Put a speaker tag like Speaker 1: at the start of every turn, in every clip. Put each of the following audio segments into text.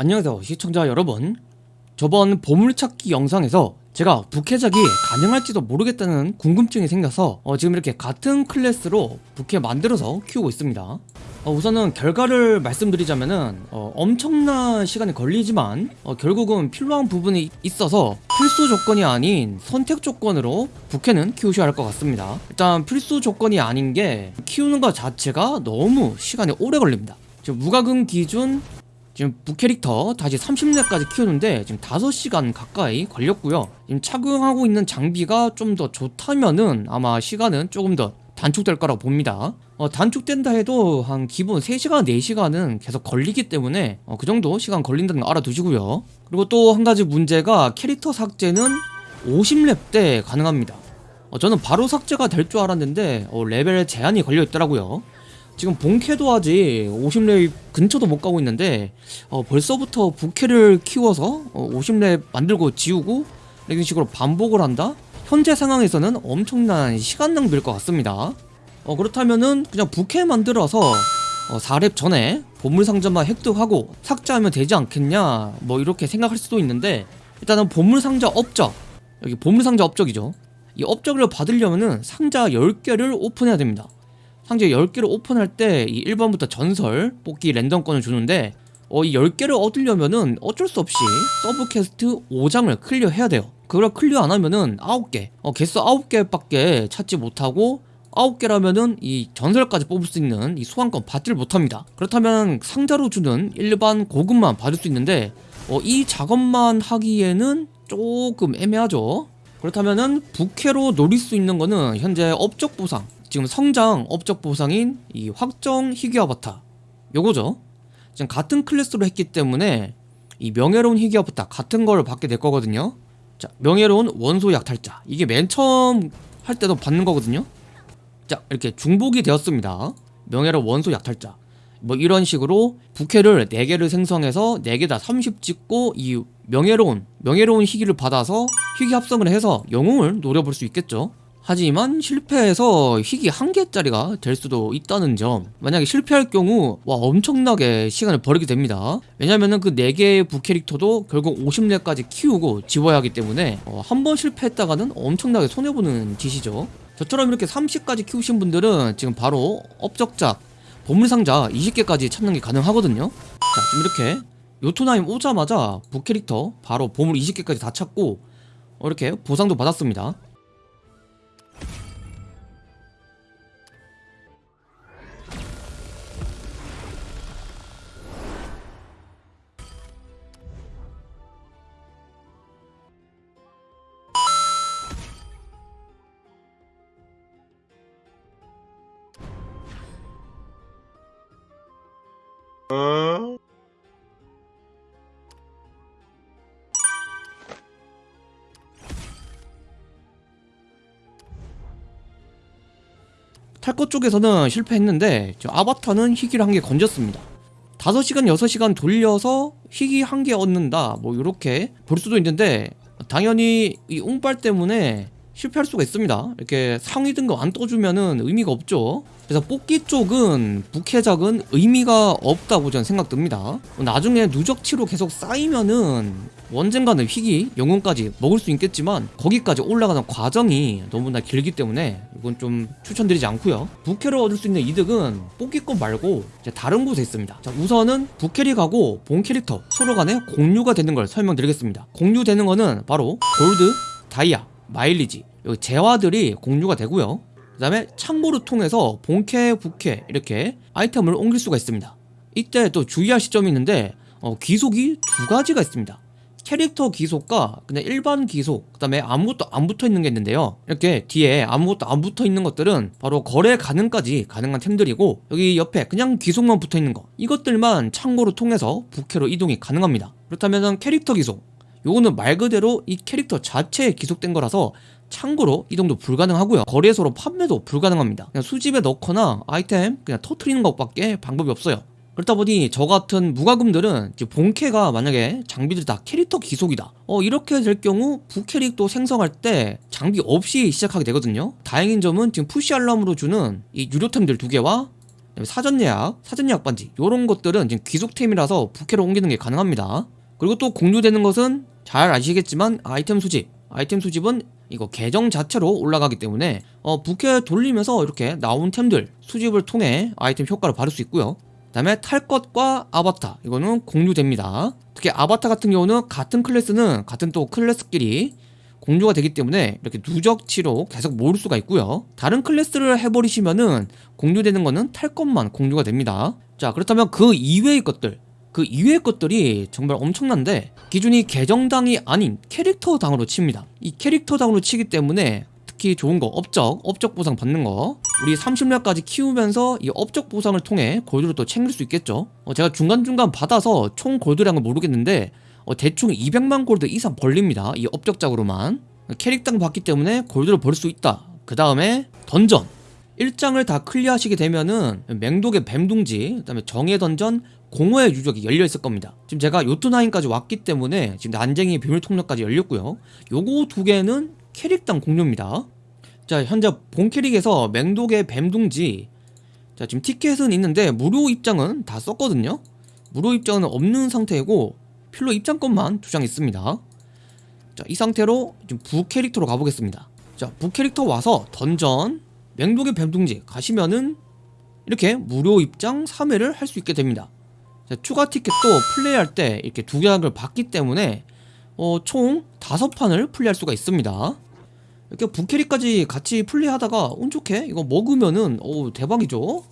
Speaker 1: 안녕하세요 시청자 여러분. 저번 보물찾기 영상에서 제가 부캐작이 가능할지도 모르겠다는 궁금증이 생겨서 어, 지금 이렇게 같은 클래스로 부캐 만들어서 키우고 있습니다. 어, 우선은 결과를 말씀드리자면 은 어, 엄청난 시간이 걸리지만 어, 결국은 필요한 부분이 있어서 필수 조건이 아닌 선택 조건으로 부캐는 키우셔야 할 것 같습니다. 일단 필수 조건이 아닌 게 키우는 것 자체가 너무 시간이 오래 걸립니다. 무과금 기준 지금 부캐릭터 다시 30렙까지 키우는데 지금 5시간 가까이 걸렸고요. 지금 착용하고 있는 장비가 좀 더 좋다면은 아마 시간은 조금 더 단축될 거라고 봅니다. 어, 단축된다 해도 한 기본 3시간 4시간은 계속 걸리기 때문에 어, 그 정도 시간 걸린다는 거 알아두시고요. 그리고 또 한 가지 문제가 캐릭터 삭제는 50렙 때 가능합니다. 어, 저는 바로 삭제가 될 줄 알았는데 어, 레벨 제한이 걸려 있더라고요 지금 본캐도 아직 50렙 근처도 못 가고 있는데 어, 벌써부터 부캐를 키워서 어, 50렙 만들고 지우고 이런 식으로 반복을 한다? 현재 상황에서는 엄청난 시간 낭비일 것 같습니다. 어, 그렇다면은 그냥 부캐 만들어서 어, 4렙 전에 보물상자만 획득하고 삭제하면 되지 않겠냐? 뭐 이렇게 생각할 수도 있는데 일단은 보물상자 업적. 여기 보물상자 업적이죠. 이 업적을 받으려면은 상자 10개를 오픈해야 됩니다 상자 10개를 오픈할 때 이 1번부터 전설 뽑기 랜덤권을 주는데 어, 이 10개를 얻으려면은 어쩔 수 없이 서브 퀘스트 5장을 클리어해야 돼요. 그걸 클리어 안 하면은 9개 어, 개수 9개밖에 찾지 못하고 9개라면은 이 전설까지 뽑을 수 있는 이 소환권 받지를 못합니다. 그렇다면 상자로 주는 일반 고급만 받을 수 있는데 어, 이 작업만 하기에는 조금 애매하죠. 그렇다면은 부캐로 노릴 수 있는 거는 현재 업적 보상 지금 성장 업적 보상인 이 확정 희귀 아바타. 요거죠. 지금 같은 클래스로 했기 때문에 이 명예로운 희귀 아바타 같은 걸 받게 될 거거든요. 자 명예로운 원소 약탈자. 이게 맨 처음 할 때도 받는 거거든요. 자 이렇게 중복이 되었습니다. 명예로운 원소 약탈자. 뭐 이런 식으로 부캐를 4개를 생성해서 4개 다 30 찍고 이 명예로운 명예로운 희귀를 받아서 희귀 합성을 해서 영웅을 노려볼 수 있겠죠 하지만 실패해서 희귀 한 개짜리가 될 수도 있다는 점. 만약에 실패할 경우 와 엄청나게 시간을 버리게 됩니다. 왜냐면은 그 4개의 부캐릭터도 결국 50렙까지 키우고 지워야 하기 때문에 어, 한번 실패했다가는 엄청나게 손해보는 짓이죠. 저처럼 이렇게 30까지 키우신 분들은 지금 바로 업적작 보물상자 20개까지 찾는 게 가능하거든요. 자 지금 이렇게 요토나임 오자마자 부캐릭터 바로 보물 20개까지 다 찾고 어, 이렇게 보상도 받았습니다 탈것 쪽에서는 실패했는데 저 아바타는 희귀를 한 개 건졌습니다. 5시간 6시간 돌려서 희귀 한 개 얻는다. 뭐 이렇게 볼 수도 있는데 당연히 이 운빨 때문에 실패할 수가 있습니다. 이렇게 상위 등급 안 떠주면은 의미가 없죠. 그래서 뽑기 쪽은 부캐작은 의미가 없다고 저는 생각됩니다. 나중에 누적치로 계속 쌓이면은 언젠가는 희귀 영웅까지 먹을 수 있겠지만 거기까지 올라가는 과정이 너무나 길기 때문에 이건 좀 추천드리지 않고요. 부캐를 얻을 수 있는 이득은 뽑기권 말고 다른 곳에 있습니다. 자 우선은 부캐릭하고 본 캐릭터 서로 간에 공유가 되는 걸 설명드리겠습니다. 공유되는 거는 바로 골드, 다이아, 마일리지. 여기 재화들이 공유가 되고요. 그 다음에 창고를 통해서 본캐, 부캐 이렇게 아이템을 옮길 수가 있습니다. 이때 또 주의할 시점이 있는데 어, 귀속이 두 가지가 있습니다. 캐릭터 귀속과 그냥 일반 귀속 그 다음에 아무것도 안 붙어 있는 게 있는데요. 이렇게 뒤에 아무것도 안 붙어 있는 것들은 바로 거래 가능까지 가능한 템들이고 여기 옆에 그냥 귀속만 붙어 있는 거. 이것들만 창고를 통해서 부캐로 이동이 가능합니다. 그렇다면 캐릭터 귀속 요거는 말 그대로 이 캐릭터 자체에 기속된 거라서 참고로 이동도 불가능하고요. 거래소로 판매도 불가능합니다. 그냥 수집에 넣거나 아이템 그냥 터트리는 것밖에 방법이 없어요. 그렇다 보니 저 같은 무과금들은 본캐가 만약에 장비들이 다 캐릭터 기속이다. 어 이렇게 될 경우 부캐릭도 생성할 때 장비 없이 시작하게 되거든요. 다행인 점은 지금 푸시 알람으로 주는 이 유료템들 두 개와 사전 예약, 사전 예약 반지 이런 것들은 지금 귀속템이라서 부캐로 옮기는 게 가능합니다. 그리고 또 공유되는 것은 잘 아시겠지만 아이템 수집, 아이템 수집은 이거 계정 자체로 올라가기 때문에 어, 부캐 돌리면서 이렇게 나온 템들 수집을 통해 아이템 효과를 받을 수 있고요. 그 다음에 탈 것과 아바타 이거는 공유됩니다. 특히 아바타 같은 경우는 같은 클래스는 같은 또 클래스끼리 공유가 되기 때문에 이렇게 누적치로 계속 모을 수가 있고요. 다른 클래스를 해버리시면은 공유되는 거는 탈 것만 공유가 됩니다. 자 그렇다면 그 이외의 것들 그 이외의 것들이 정말 엄청난데 기준이 계정당이 아닌 캐릭터당으로 칩니다. 이 캐릭터당으로 치기 때문에 특히 좋은 거 업적, 업적 보상 받는 거 우리 30렙까지 키우면서 이 업적 보상을 통해 골드를 또 챙길 수 있겠죠. 어, 제가 중간중간 받아서 총 골드량은 모르겠는데 어, 대충 200만 골드 이상 벌립니다. 이 업적작으로만 캐릭당 받기 때문에 골드를 벌 수 있다. 그 다음에 던전 1장을 다 클리어하시게 되면은 맹독의 뱀둥지 그다음에 정의 던전 공허의 유적이 열려 있을 겁니다. 지금 제가 요트나인까지 왔기 때문에 지금 난쟁이 비밀 통로까지 열렸고요. 요거 두 개는 캐릭당 공유입니다. 자 현재 본 캐릭에서 맹독의 뱀둥지 자 지금 티켓은 있는데 무료 입장은 다 썼거든요. 무료 입장은 없는 상태이고 필로 입장권만 두 장 있습니다. 자 이 상태로 지금 부 캐릭터로 가보겠습니다. 자부 캐릭터 와서 던전 맹독의 뱀둥지 가시면은 이렇게 무료 입장 3회를 할 수 있게 됩니다. 자, 추가 티켓도 플레이할 때 이렇게 두 장을 받기 때문에 어, 총 다섯 판을 플레이할 수가 있습니다. 이렇게 부캐릭까지 같이 플레이하다가 운 좋게 이거 먹으면은 오 대박이죠.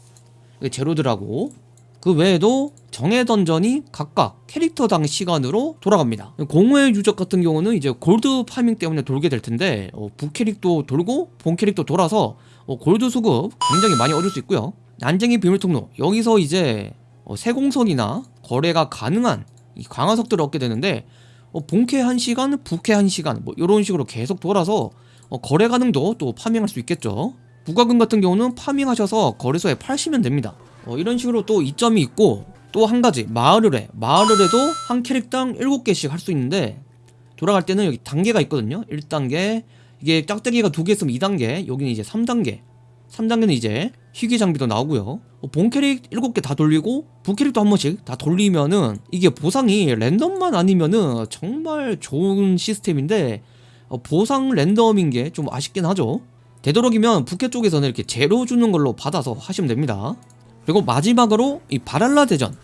Speaker 1: 제로드라고 그 외에도 정의 던전이 각각 캐릭터당 시간으로 돌아갑니다. 공허의 유적 같은 경우는 이제 골드 파밍 때문에 돌게 될 텐데 어, 부캐릭도 돌고 본 캐릭도 돌아서 어, 골드 수급 굉장히 많이 얻을 수 있고요. 난쟁이 비밀 통로 여기서 이제 어, 세공선이나 거래가 가능한 이 강화석들을 얻게 되는데 어, 본캐 1시간, 부캐 1시간 뭐 이런 식으로 계속 돌아서 어, 거래 가능도 또 파밍할 수 있겠죠. 부가금 같은 경우는 파밍하셔서 거래소에 팔시면 됩니다. 어, 이런 식으로 또 이점이 있고 또 한 가지 마을을해 마을을해도 한 캐릭당 7개씩 할 수 있는데 돌아갈 때는 여기 단계가 있거든요 1단계 이게 짝대기가 두 개 있으면 2단계 여기는 이제 3단계 3단계는 이제 희귀 장비도 나오고요. 어, 본 캐릭 7개 다 돌리고 부캐릭도 한 번씩 다 돌리면은 이게 보상이 랜덤만 아니면은 정말 좋은 시스템인데 어, 보상 랜덤인 게 좀 아쉽긴 하죠. 되도록이면 부캐 쪽에서는 이렇게 제로 주는 걸로 받아서 하시면 됩니다. 그리고 마지막으로 이 바랄라 대전.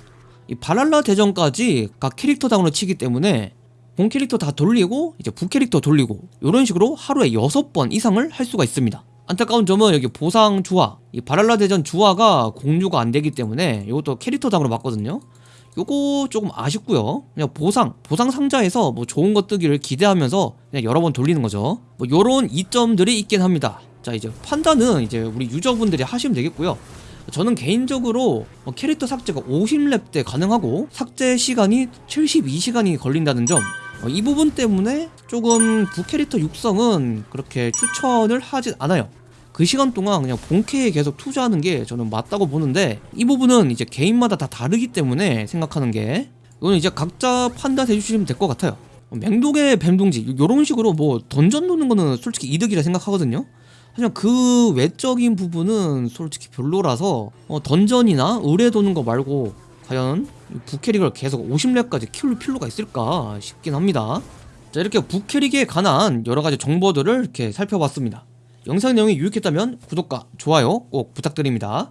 Speaker 1: 이 바랄라 대전까지 각 캐릭터 당으로 치기 때문에 본 캐릭터 다 돌리고 이제 부 캐릭터 돌리고 이런 식으로 하루에 6번 이상을 할 수가 있습니다 안타까운 점은 여기 보상 주화 이 바랄라 대전 주화가 공유가 안 되기 때문에 이것도 캐릭터당으로 맞거든요. 요거 조금 아쉽고요. 그냥 보상 보상 상자에서 뭐 좋은 것 뜨기를 기대하면서 그냥 여러 번 돌리는 거죠. 뭐 요런 이점들이 있긴 합니다. 자 이제 판단은 이제 우리 유저분들이 하시면 되겠고요. 저는 개인적으로 어, 캐릭터 삭제가 50렙 때 가능하고 삭제 시간이 72시간이 걸린다는 점 어, 이 부분 때문에 조금 부캐릭터 육성은 그렇게 추천을 하진 않아요. 그 시간 동안 그냥 본캐에 계속 투자하는 게 저는 맞다고 보는데 이 부분은 이제 개인마다 다 다르기 때문에 생각하는 게 이거는 이제 각자 판단해 주시면 될 것 같아요. 어, 맹독의 뱀둥지 요런 식으로 뭐 던전 노는 거는 솔직히 이득이라 생각하거든요. 하지만 그 외적인 부분은 솔직히 별로라서 어, 던전이나 의뢰 도는 거 말고 과연 부캐릭을 계속 50렙까지 키울 필요가 있을까 싶긴 합니다. 자 이렇게 부캐릭에 관한 여러가지 정보들을 이렇게 살펴봤습니다. 영상 내용이 유익했다면 구독과 좋아요 꼭 부탁드립니다